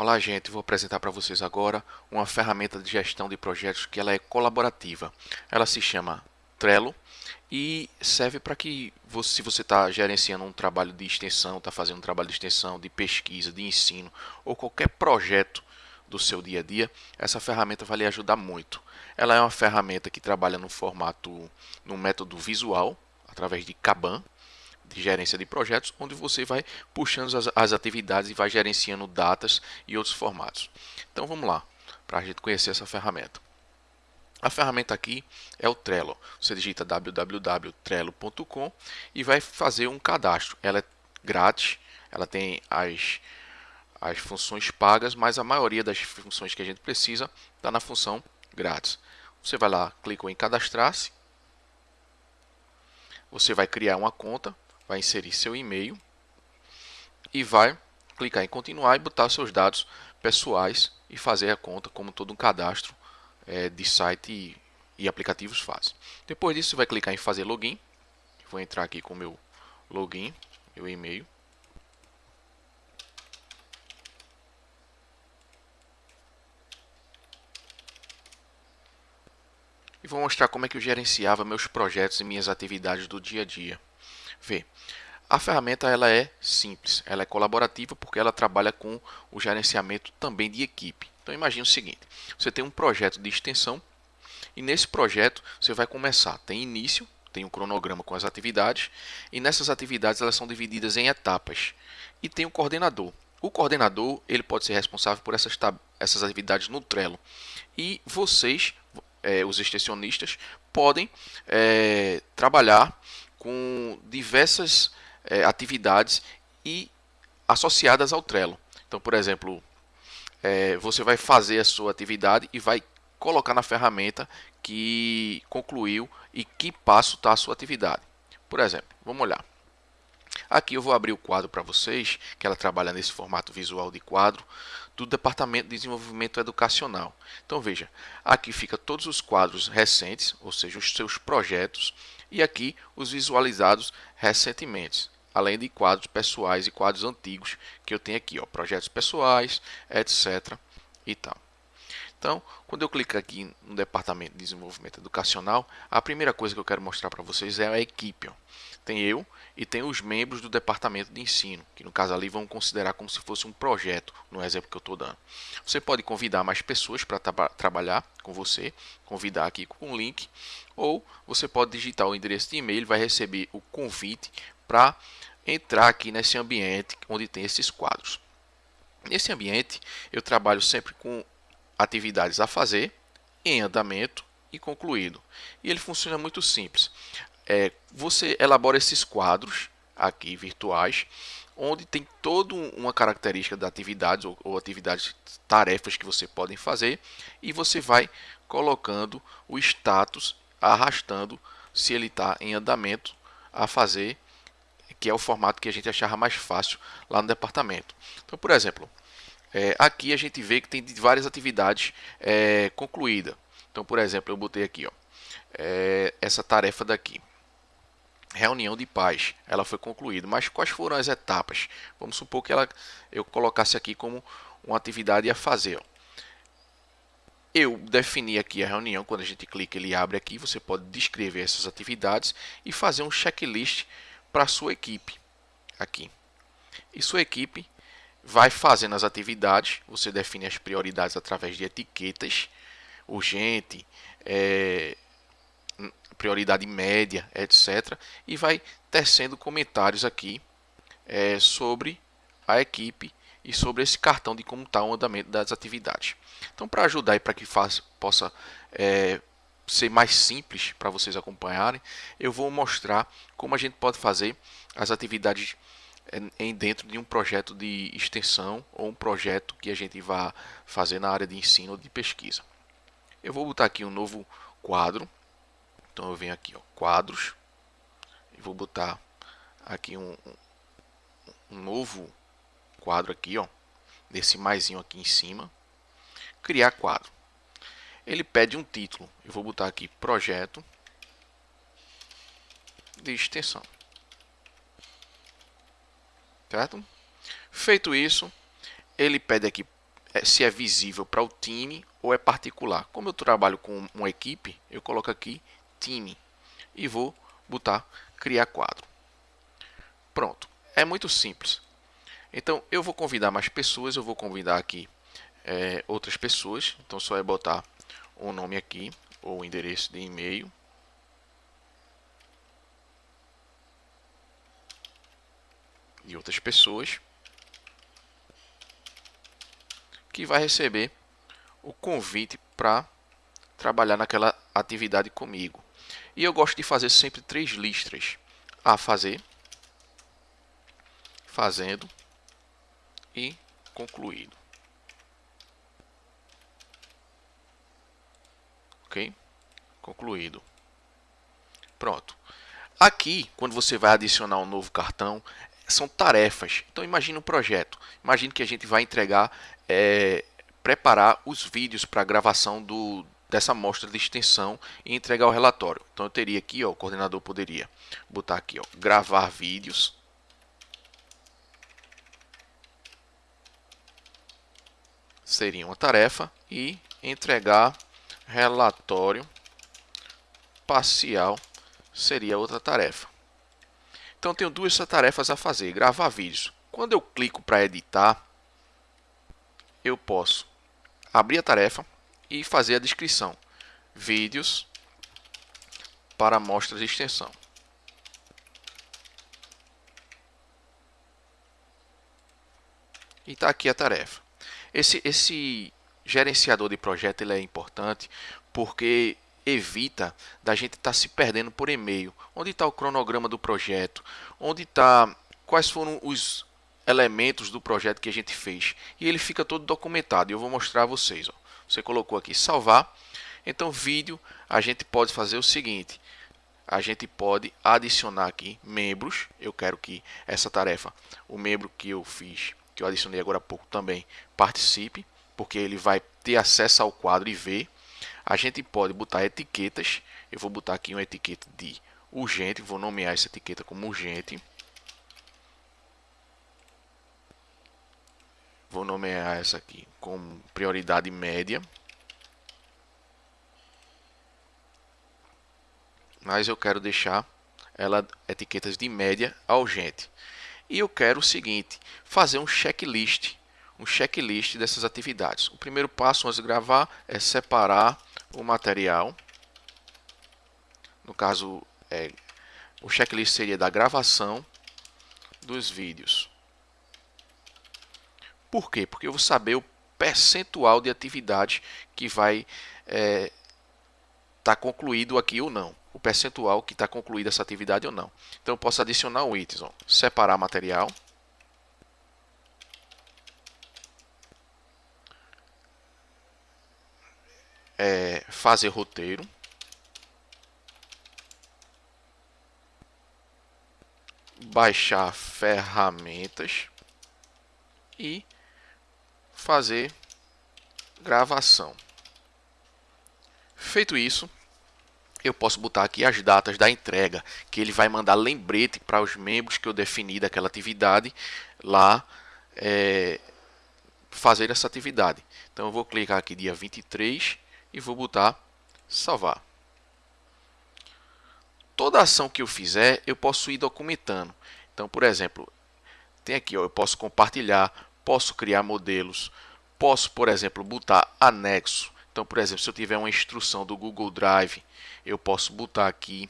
Olá gente, vou apresentar para vocês agora uma ferramenta de gestão de projetos que ela é colaborativa. Ela se chama Trello e serve para que, você, se você está gerenciando um trabalho de extensão, está fazendo um trabalho de extensão, de pesquisa, de ensino ou qualquer projeto do seu dia a dia, essa ferramenta vai lhe ajudar muito. Ela é uma ferramenta que trabalha no formato, no método visual, através de Kanban, de gerência de projetos, onde você vai puxando as, as atividades e vai gerenciando datas e outros formatos. Então vamos lá, para a gente conhecer essa ferramenta. A ferramenta aqui é o Trello. Você digita www.trello.com e vai fazer um cadastro. Ela é grátis, ela tem as, as funções pagas, mas a maioria das funções que a gente precisa está na função grátis. Você vai lá, clica em cadastrar-se. Você vai criar uma conta, vai inserir seu e-mail e vai clicar em continuar e botar seus dados pessoais e fazer a conta como todo um cadastro é, de site e, e, aplicativos faz. Depois disso, você vai clicar em fazer login. Vou entrar aqui com meu login, meu e-mail. E vou mostrar como é que eu gerenciava meus projetos e minhas atividades do dia a dia. Vê, a ferramenta ela é simples, ela é colaborativa porque ela trabalha com o gerenciamento também de equipe. Então imagine o seguinte, você tem um projeto de extensão e nesse projeto você vai começar, tem início, tem um cronograma com as atividades e nessas atividades elas são divididas em etapas e tem o um coordenador. O coordenador ele pode ser responsável por essas, essas atividades no Trello e vocês, é, os extensionistas, podem é, trabalhar com diversas é, atividades e associadas ao Trello. Então, por exemplo, é, você vai fazer a sua atividade e vai colocar na ferramenta que concluiu e que passo está a sua atividade. Por exemplo, vamos olhar. Aqui eu vou abrir o quadro para vocês, que ela trabalha nesse formato visual de quadro, do Departamento de Desenvolvimento Educacional. Então veja, aqui fica todos os quadros recentes, ou seja, os seus projetos, e aqui os visualizados recentemente, além de quadros pessoais e quadros antigos que eu tenho aqui, ó, projetos pessoais, etc. e tal. Então, quando eu clico aqui no Departamento de Desenvolvimento Educacional, a primeira coisa que eu quero mostrar para vocês é a equipe. Ó. Tem eu e tem os membros do Departamento de Ensino, que no caso ali vão considerar como se fosse um projeto, no exemplo que eu estou dando. Você pode convidar mais pessoas para tra trabalhar com você, convidar aqui com um link, ou você pode digitar o endereço de e-mail, vai receber o convite para entrar aqui nesse ambiente onde tem esses quadros. Nesse ambiente, eu trabalho sempre com atividades a fazer, em andamento e concluído. E ele funciona muito simples. É, você elabora esses quadros aqui virtuais, onde tem toda uma característica da atividades ou, ou atividades, tarefas que você podem fazer, e você vai colocando o status, arrastando se ele está em andamento a fazer, que é o formato que a gente achava mais fácil lá no departamento. Então, por exemplo, é, aqui a gente vê que tem várias atividades é, concluídas. Então, por exemplo, eu botei aqui ó, é, essa tarefa daqui. Reunião de paz, ela foi concluída. Mas quais foram as etapas? Vamos supor que ela, eu colocasse aqui como uma atividade a fazer. Ó. Eu defini aqui a reunião, quando a gente clica ele abre aqui, você pode descrever essas atividades e fazer um checklist para a sua equipe. Aqui. E sua equipe vai fazendo as atividades, você define as prioridades através de etiquetas, urgente, é, prioridade média, etc. E vai tecendo comentários aqui é, sobre a equipe e sobre esse cartão de como está o andamento das atividades. Então, para ajudar e para que faz, possa é, ser mais simples para vocês acompanharem, eu vou mostrar como a gente pode fazer as atividades em dentro de um projeto de extensão ou um projeto que a gente vai fazer na área de ensino ou de pesquisa. Eu vou botar aqui um novo quadro. Então eu venho aqui, ó, quadros, e vou botar aqui um, um novo quadro aqui, ó, desse maisinho aqui em cima. Criar quadro. Ele pede um título. Eu vou botar aqui projeto de extensão certo? Feito isso, ele pede aqui é, se é visível para o time ou é particular. Como eu trabalho com uma equipe, eu coloco aqui time e vou botar criar quadro. Pronto, é muito simples. Então eu vou convidar mais pessoas, eu vou convidar aqui é, outras pessoas. Então só é botar o um nome aqui ou o endereço de e-mail. De outras pessoas que vai receber o convite para trabalhar naquela atividade comigo. E eu gosto de fazer sempre três listras. A fazer, fazendo e concluído. Ok? Concluído. Pronto. Aqui, quando você vai adicionar um novo cartão, são tarefas. Então imagine um projeto. Imagine que a gente vai entregar, é, preparar os vídeos para a gravação do, dessa amostra de extensão e entregar o relatório. Então eu teria aqui, ó, o coordenador poderia botar aqui, ó, gravar vídeos. Seria uma tarefa e entregar relatório parcial seria outra tarefa. Então tenho duas tarefas a fazer, gravar vídeos. Quando eu clico para editar, eu posso abrir a tarefa e fazer a descrição. Vídeos para amostras de extensão. E está aqui a tarefa. Esse, esse gerenciador de projeto ele é importante porque evita da gente estar tá se perdendo por e-mail. Onde está o cronograma do projeto? Onde está quais foram os elementos do projeto que a gente fez? E ele fica todo documentado. E eu vou mostrar a vocês. Ó. Você colocou aqui salvar. Então vídeo a gente pode fazer o seguinte. A gente pode adicionar aqui membros. Eu quero que essa tarefa, o membro que eu fiz, que eu adicionei agora há pouco também participe, porque ele vai ter acesso ao quadro e ver a gente pode botar etiquetas. Eu vou botar aqui uma etiqueta de urgente, vou nomear essa etiqueta como urgente. Vou nomear essa aqui como prioridade média. Mas eu quero deixar ela etiquetas de média a urgente. E eu quero o seguinte, fazer um checklist, um checklist dessas atividades. O primeiro passo antes de gravar é separar o material. No caso, é, o checklist seria da gravação dos vídeos. Por quê? Porque eu vou saber o percentual de atividade que vai estar é, tá concluído aqui ou não. O percentual que está concluída essa atividade ou não. Então eu posso adicionar um item, separar material. É, fazer roteiro. Baixar ferramentas e fazer gravação. Feito isso, eu posso botar aqui as datas da entrega, que ele vai mandar lembrete para os membros que eu defini daquela atividade lá é, fazer essa atividade. Então eu vou clicar aqui dia 23 e vou botar salvar. Toda ação que eu fizer, eu posso ir documentando. Então, por exemplo, tem aqui, ó, eu posso compartilhar, posso criar modelos, posso, por exemplo, botar anexo. Então, por exemplo, se eu tiver uma instrução do Google Drive, eu posso botar aqui.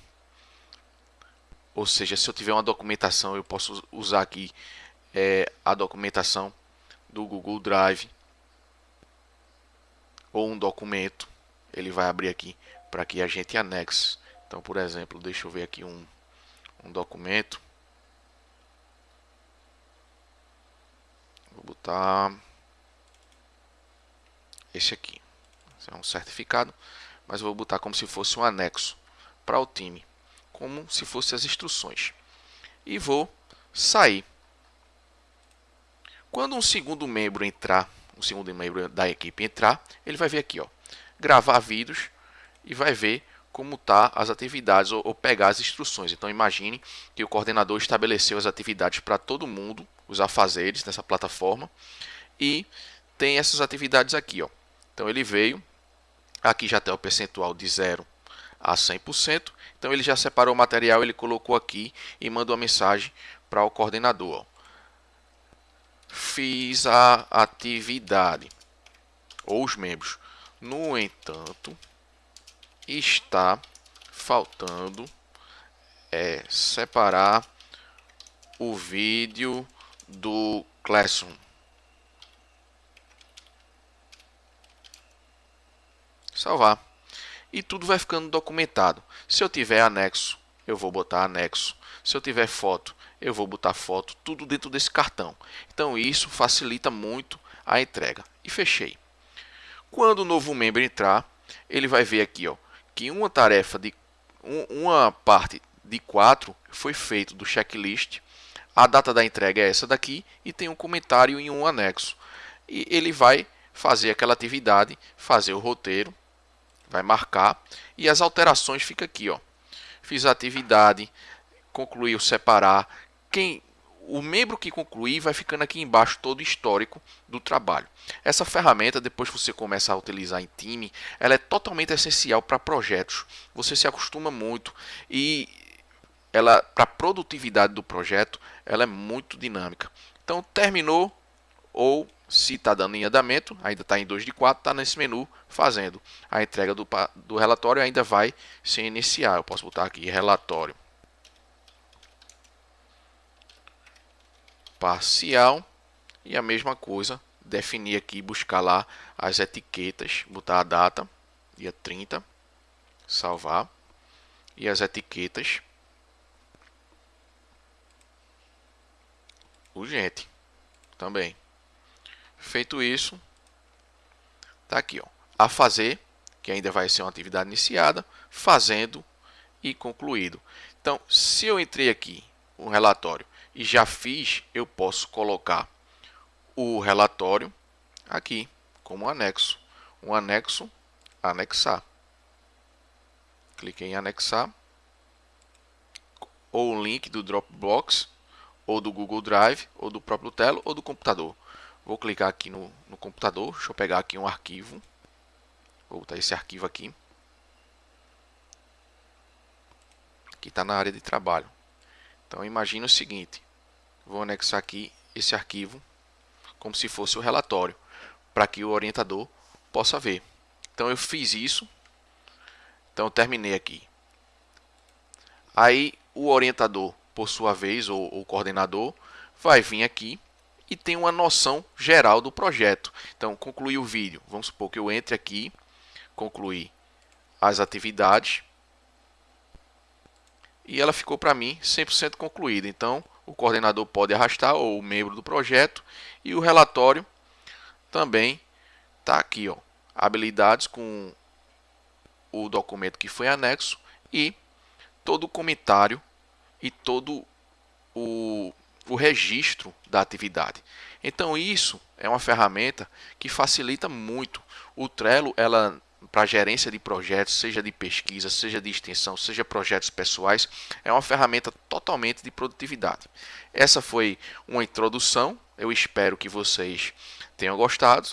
Ou seja, se eu tiver uma documentação, eu posso usar aqui é, a documentação do Google Drive ou um documento, ele vai abrir aqui para que a gente anexe. Então, por exemplo, deixa eu ver aqui um, um documento. Vou botar esse aqui. Esse é um certificado, mas vou botar como se fosse um anexo para o time, como se fossem as instruções. E vou sair. Quando um segundo membro entrar o segundo membro da equipe entrar, ele vai ver aqui, ó, gravar vídeos e vai ver como tá as atividades ou, ou pegar as instruções. Então imagine que o coordenador estabeleceu as atividades para todo mundo, os afazeres nessa plataforma e tem essas atividades aqui. Ó. Então ele veio, aqui já tem o percentual de 0 a 100%. Então ele já separou o material, ele colocou aqui e mandou a mensagem para o coordenador. Ó. Fiz a atividade ou os membros. No entanto, está faltando é, separar o vídeo do Classroom. Salvar. E tudo vai ficando documentado. Se eu tiver anexo, eu vou botar anexo. Se eu tiver foto, eu vou botar foto. Tudo dentro desse cartão. Então isso facilita muito a entrega. E fechei. Quando o novo membro entrar, ele vai ver aqui ó, que uma tarefa de um, uma parte de 4 foi feito do checklist. A data da entrega é essa daqui e tem um comentário em um anexo. E ele vai fazer aquela atividade, fazer o roteiro, vai marcar e as alterações fica aqui, ó. Fiz a atividade, concluiu separar. Quem o membro que concluir vai ficando aqui embaixo todo o histórico do trabalho. Essa ferramenta, depois que você começa a utilizar em time, ela é totalmente essencial para projetos. Você se acostuma muito e ela para a produtividade do projeto, ela é muito dinâmica. Então terminou ou se está dando em andamento, ainda está em 2 de 4, está nesse menu fazendo. A entrega do, do relatório ainda vai se iniciar. Eu posso botar aqui relatório. Parcial e a mesma coisa, definir aqui, buscar lá as etiquetas, botar a data, dia 30, salvar, e as etiquetas urgente também. Feito isso, tá aqui, ó, a fazer, que ainda vai ser uma atividade iniciada, fazendo e concluído. Então, se eu entrei aqui um relatório e já fiz, eu posso colocar o relatório aqui como anexo. Um anexo, anexar. Cliquei em anexar. Ou o link do Dropbox, ou do Google Drive, ou do próprio Telo, ou do computador. Vou clicar aqui no, no computador. Deixa eu pegar aqui um arquivo. Vou botar esse arquivo aqui. Que está na área de trabalho. Então imagine o seguinte, vou anexar aqui esse arquivo como se fosse o relatório, para que o orientador possa ver. Então eu fiz isso, então eu terminei aqui. Aí o orientador, por sua vez, ou o coordenador, vai vir aqui e tem uma noção geral do projeto. Então, concluir o vídeo. Vamos supor que eu entre aqui, concluir as atividades e ela ficou para mim 100% concluída. Então, o coordenador pode arrastar ou o membro do projeto e o relatório também está aqui, ó, habilidades com o documento que foi anexo e todo o comentário e todo o, o registro da atividade. Então isso é uma ferramenta que facilita muito. O Trello ela para gerência de projetos, seja de pesquisa, seja de extensão, seja projetos pessoais, é uma ferramenta totalmente de produtividade. Essa foi uma introdução, eu espero que vocês tenham gostado.